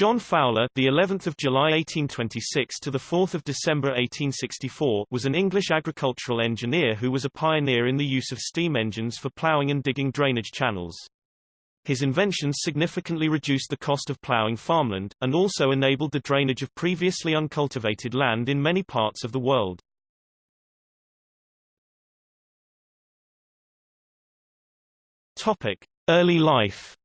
John Fowler, the 11th of July 1826 to the 4th of December 1864, was an English agricultural engineer who was a pioneer in the use of steam engines for ploughing and digging drainage channels. His inventions significantly reduced the cost of ploughing farmland, and also enabled the drainage of previously uncultivated land in many parts of the world. Topic: Early life.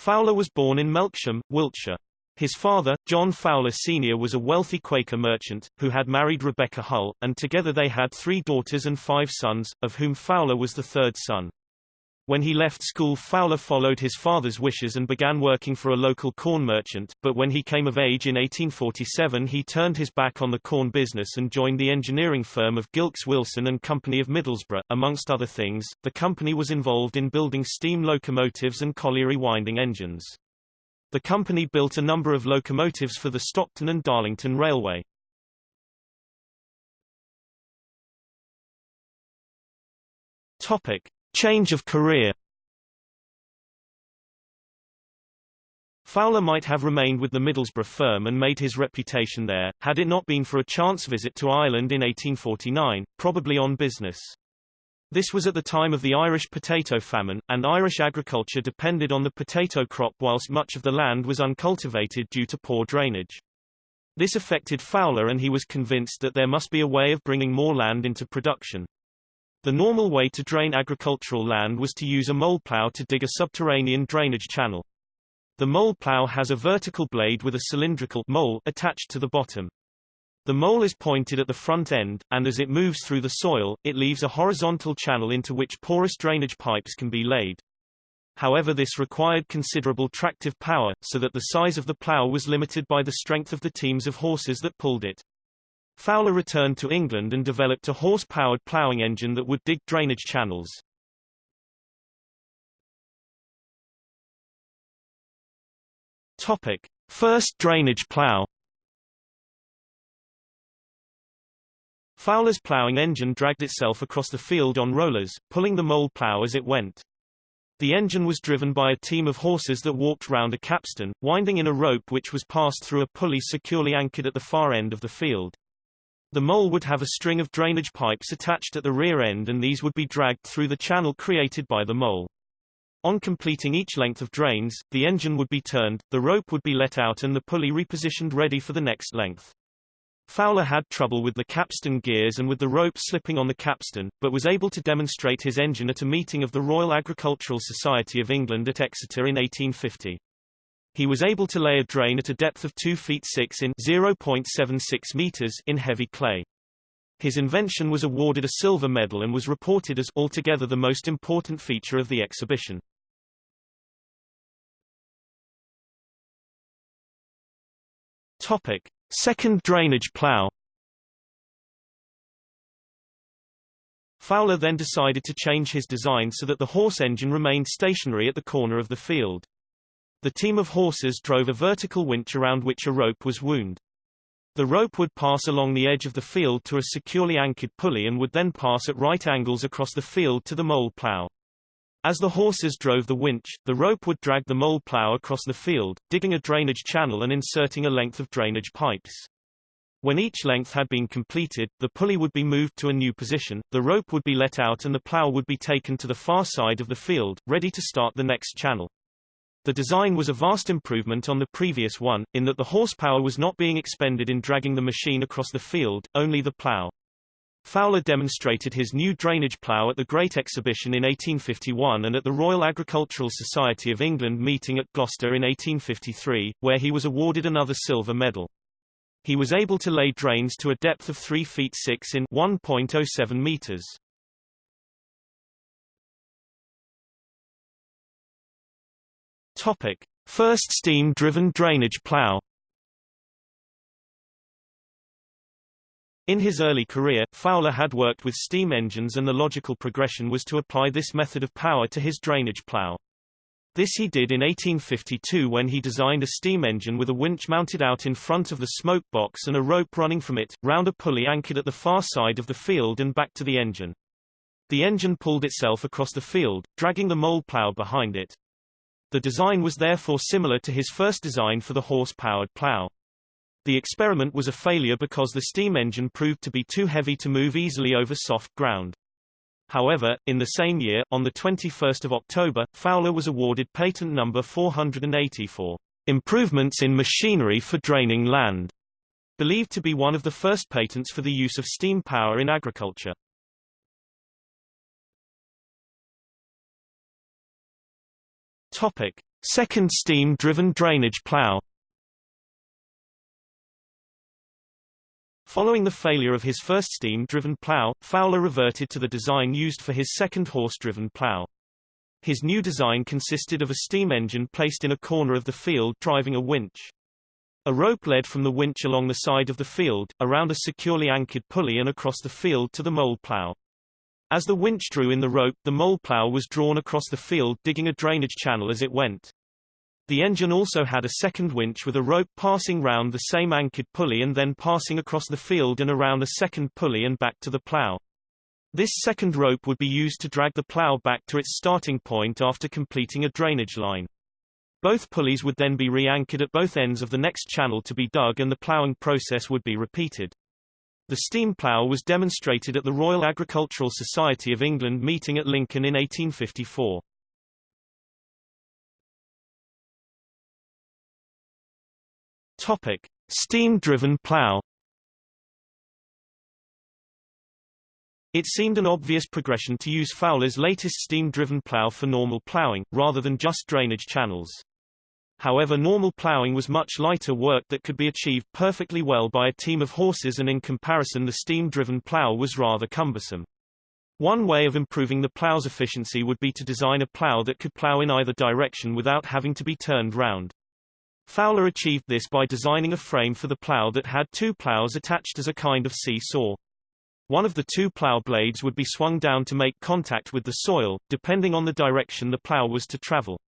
Fowler was born in Melksham, Wiltshire. His father, John Fowler Sr. was a wealthy Quaker merchant, who had married Rebecca Hull, and together they had three daughters and five sons, of whom Fowler was the third son. When he left school Fowler followed his father's wishes and began working for a local corn merchant, but when he came of age in 1847 he turned his back on the corn business and joined the engineering firm of Gilkes Wilson and Company of Middlesbrough. Amongst other things, the company was involved in building steam locomotives and colliery winding engines. The company built a number of locomotives for the Stockton and Darlington Railway. Topic. Change of career Fowler might have remained with the Middlesbrough firm and made his reputation there, had it not been for a chance visit to Ireland in 1849, probably on business. This was at the time of the Irish potato famine, and Irish agriculture depended on the potato crop whilst much of the land was uncultivated due to poor drainage. This affected Fowler and he was convinced that there must be a way of bringing more land into production. The normal way to drain agricultural land was to use a mole plow to dig a subterranean drainage channel. The mole plow has a vertical blade with a cylindrical mole attached to the bottom. The mole is pointed at the front end, and as it moves through the soil, it leaves a horizontal channel into which porous drainage pipes can be laid. However this required considerable tractive power, so that the size of the plow was limited by the strength of the teams of horses that pulled it. Fowler returned to England and developed a horse-powered ploughing engine that would dig drainage channels. Topic: First drainage plough. Fowler's ploughing engine dragged itself across the field on rollers, pulling the mole plough as it went. The engine was driven by a team of horses that walked round a capstan, winding in a rope which was passed through a pulley securely anchored at the far end of the field. The mole would have a string of drainage pipes attached at the rear end and these would be dragged through the channel created by the mole. On completing each length of drains, the engine would be turned, the rope would be let out and the pulley repositioned ready for the next length. Fowler had trouble with the capstan gears and with the rope slipping on the capstan, but was able to demonstrate his engine at a meeting of the Royal Agricultural Society of England at Exeter in 1850. He was able to lay a drain at a depth of 2 feet 6 in 0.76 meters in heavy clay. His invention was awarded a silver medal and was reported as altogether the most important feature of the exhibition. Topic: Second drainage plough. Fowler then decided to change his design so that the horse engine remained stationary at the corner of the field. The team of horses drove a vertical winch around which a rope was wound. The rope would pass along the edge of the field to a securely anchored pulley and would then pass at right angles across the field to the mole plow. As the horses drove the winch, the rope would drag the mole plow across the field, digging a drainage channel and inserting a length of drainage pipes. When each length had been completed, the pulley would be moved to a new position, the rope would be let out and the plow would be taken to the far side of the field, ready to start the next channel. The design was a vast improvement on the previous one, in that the horsepower was not being expended in dragging the machine across the field, only the plough. Fowler demonstrated his new drainage plough at the Great Exhibition in 1851 and at the Royal Agricultural Society of England meeting at Gloucester in 1853, where he was awarded another silver medal. He was able to lay drains to a depth of 3 feet 6 in 1.07 meters. Topic: First steam-driven drainage plough. In his early career, Fowler had worked with steam engines and the logical progression was to apply this method of power to his drainage plough. This he did in 1852 when he designed a steam engine with a winch mounted out in front of the smoke box and a rope running from it, round a pulley anchored at the far side of the field and back to the engine. The engine pulled itself across the field, dragging the mole plough behind it. The design was therefore similar to his first design for the horse-powered plow. The experiment was a failure because the steam engine proved to be too heavy to move easily over soft ground. However, in the same year, on 21 October, Fowler was awarded patent number 480 for improvements in machinery for draining land, believed to be one of the first patents for the use of steam power in agriculture. Topic: Second steam-driven drainage plow. Following the failure of his first steam-driven plow, Fowler reverted to the design used for his second horse-driven plow. His new design consisted of a steam engine placed in a corner of the field driving a winch. A rope led from the winch along the side of the field, around a securely anchored pulley and across the field to the mole plow. As the winch drew in the rope, the mole plow was drawn across the field digging a drainage channel as it went. The engine also had a second winch with a rope passing round the same anchored pulley and then passing across the field and around a second pulley and back to the plow. This second rope would be used to drag the plow back to its starting point after completing a drainage line. Both pulleys would then be re-anchored at both ends of the next channel to be dug and the ploughing process would be repeated. The steam plough was demonstrated at the Royal Agricultural Society of England meeting at Lincoln in 1854. Topic: Steam-driven plow. It seemed an obvious progression to use Fowler's latest steam-driven plow for normal plowing, rather than just drainage channels. However normal plowing was much lighter work that could be achieved perfectly well by a team of horses and in comparison the steam-driven plow was rather cumbersome. One way of improving the plow's efficiency would be to design a plow that could plow in either direction without having to be turned round. Fowler achieved this by designing a frame for the plow that had two plows attached as a kind of see-saw. One of the two plow blades would be swung down to make contact with the soil, depending on the direction the plow was to travel.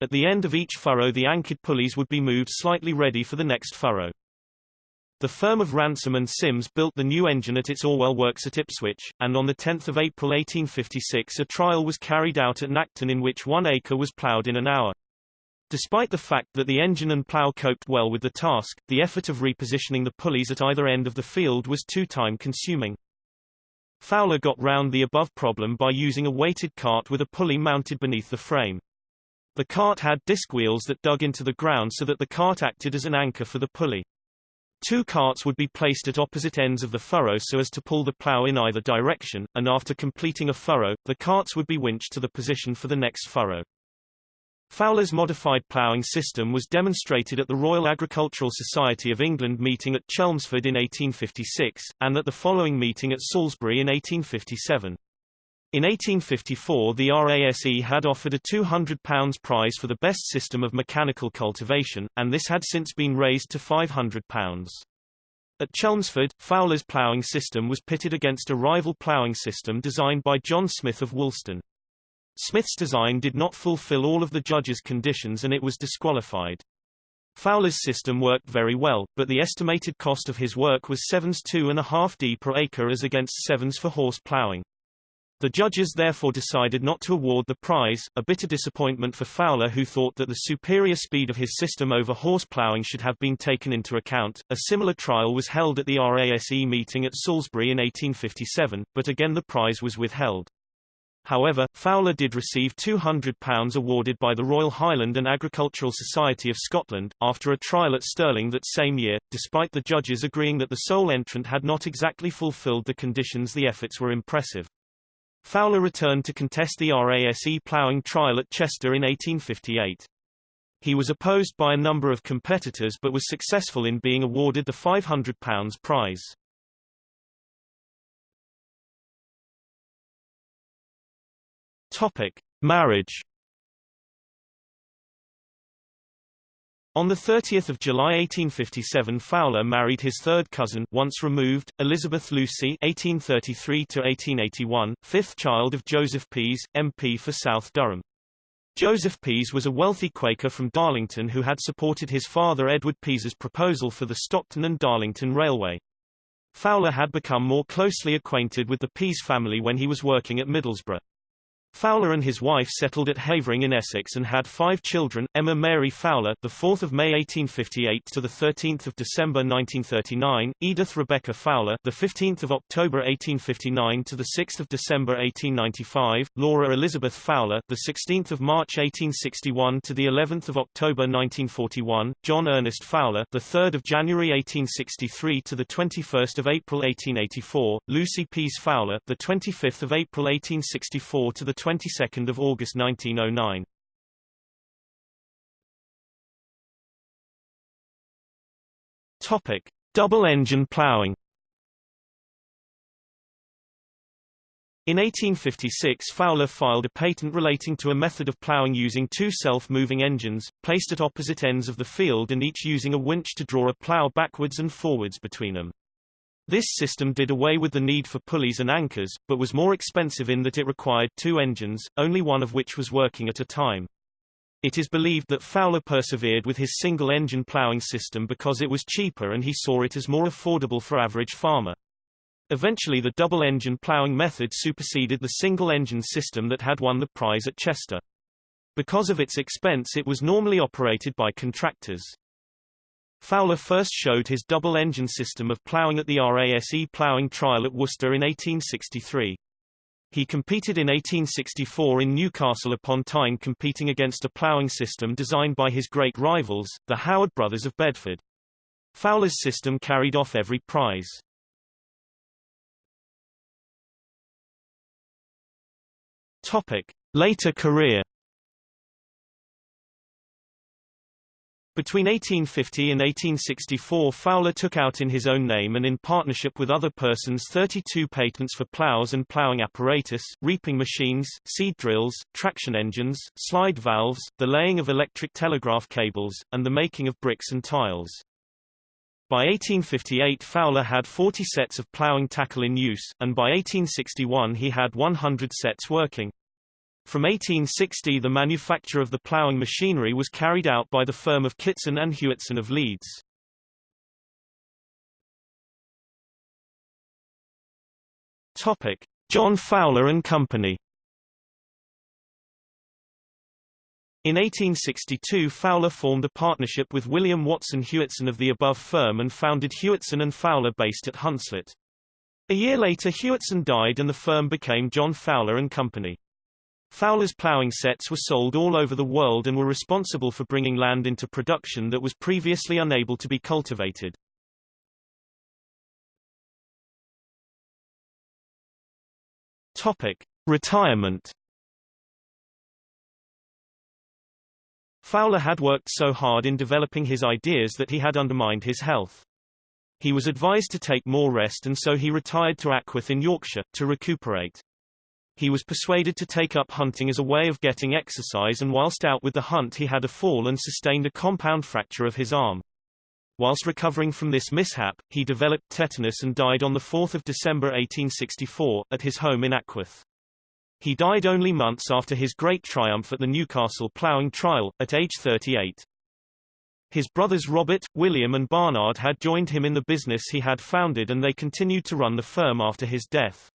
At the end of each furrow the anchored pulleys would be moved slightly ready for the next furrow. The firm of Ransomes and Sims built the new engine at its Orwell works at Ipswich, and on 10 April 1856 a trial was carried out at Nacton in which one acre was ploughed in an hour. Despite the fact that the engine and plough coped well with the task, the effort of repositioning the pulleys at either end of the field was too time-consuming. Fowler got round the above problem by using a weighted cart with a pulley mounted beneath the frame. The cart had disc wheels that dug into the ground so that the cart acted as an anchor for the pulley. Two carts would be placed at opposite ends of the furrow so as to pull the plough in either direction, and after completing a furrow, the carts would be winched to the position for the next furrow. Fowler's modified ploughing system was demonstrated at the Royal Agricultural Society of England meeting at Chelmsford in 1856, and at the following meeting at Salisbury in 1857. In 1854 the RASE had offered a £200 prize for the best system of mechanical cultivation, and this had since been raised to £500. At Chelmsford, Fowler's ploughing system was pitted against a rival ploughing system designed by John Smith of Woolston. Smith's design did not fulfill all of the judges' conditions and it was disqualified. Fowler's system worked very well, but the estimated cost of his work was 7s 2.5 d per acre as against 7s for horse ploughing. The judges therefore decided not to award the prize, a bitter disappointment for Fowler who thought that the superior speed of his system over horse ploughing should have been taken into account. A similar trial was held at the RASE meeting at Salisbury in 1857, but again the prize was withheld. However, Fowler did receive £200 awarded by the Royal Highland and Agricultural Society of Scotland, after a trial at Stirling that same year, despite the judges agreeing that the sole entrant had not exactly fulfilled the conditions the efforts were impressive. Fowler returned to contest the RASE ploughing trial at Chester in 1858. He was opposed by a number of competitors but was successful in being awarded the £500 prize. Topic: Marriage. On 30 July 1857 Fowler married his third cousin once removed, Elizabeth Lucy 1833 fifth child of Joseph Pease, MP for South Durham. Joseph Pease was a wealthy Quaker from Darlington who had supported his father Edward Pease's proposal for the Stockton and Darlington Railway. Fowler had become more closely acquainted with the Pease family when he was working at Middlesbrough. Fowler and his wife settled at Havering in Essex and had five children: Emma Mary Fowler, the 4th of May 1858 to the 13th of December 1939; Edith Rebecca Fowler, the 15th of October 1859 to the 6th of December 1895; Laura Elizabeth Fowler, the 16th of March 1861 to the 11th of October 1941; John Ernest Fowler, the 3rd of January 1863 to the 21st of April 1884; Lucy Pease Fowler, the 25th of April 1864 to the 22nd of August 1909. Topic: Double-engine ploughing. In 1856 Fowler filed a patent relating to a method of ploughing using two self-moving engines, placed at opposite ends of the field and each using a winch to draw a plough backwards and forwards between them. This system did away with the need for pulleys and anchors, but was more expensive in that it required two engines, only one of which was working at a time. It is believed that Fowler persevered with his single-engine ploughing system because it was cheaper and he saw it as more affordable for average farmer. Eventually the double-engine ploughing method superseded the single-engine system that had won the prize at Chester. Because of its expense it was normally operated by contractors. Fowler first showed his double-engine system of ploughing at the RASE ploughing trial at Worcester in 1863. He competed in 1864 in Newcastle upon Tyne competing against a ploughing system designed by his great rivals, the Howard brothers of Bedford. Fowler's system carried off every prize. Topic. Later career Between 1850 and 1864 Fowler took out in his own name and in partnership with other persons 32 patents for plows and plowing apparatus, reaping machines, seed drills, traction engines, slide valves, the laying of electric telegraph cables, and the making of bricks and tiles. By 1858 Fowler had 40 sets of plowing tackle in use, and by 1861 he had 100 sets working. From 1860 the manufacture of the ploughing machinery was carried out by the firm of Kitson and Hewitson of Leeds. Topic: John Fowler and Company. In 1862 Fowler formed a partnership with William Watson Hewitson of the above firm and founded Hewitson and Fowler based at Hunslet. A year later Hewitson died and the firm became John Fowler and Company. Fowler's ploughing sets were sold all over the world and were responsible for bringing land into production that was previously unable to be cultivated. Topic: Retirement. Fowler had worked so hard in developing his ideas that he had undermined his health. He was advised to take more rest and so he retired to Ackworth in Yorkshire, to recuperate. He was persuaded to take up hunting as a way of getting exercise and whilst out with the hunt he had a fall and sustained a compound fracture of his arm. Whilst recovering from this mishap, he developed tetanus and died on 4 December 1864, at his home in Ackworth. He died only months after his great triumph at the Newcastle ploughing trial, at age 38. His brothers Robert, William and Barnard had joined him in the business he had founded and they continued to run the firm after his death.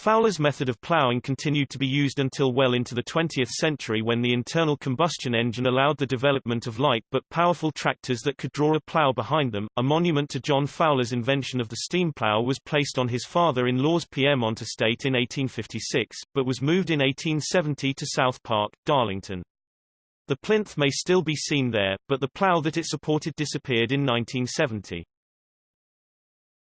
Fowler's method of ploughing continued to be used until well into the 20th century when the internal combustion engine allowed the development of light but powerful tractors that could draw a plough behind them. A monument to John Fowler's invention of the steam plough was placed on his father-in-law's Pierremont estate in 1856, but was moved in 1870 to South Park, Darlington. The plinth may still be seen there, but the plough that it supported disappeared in 1970.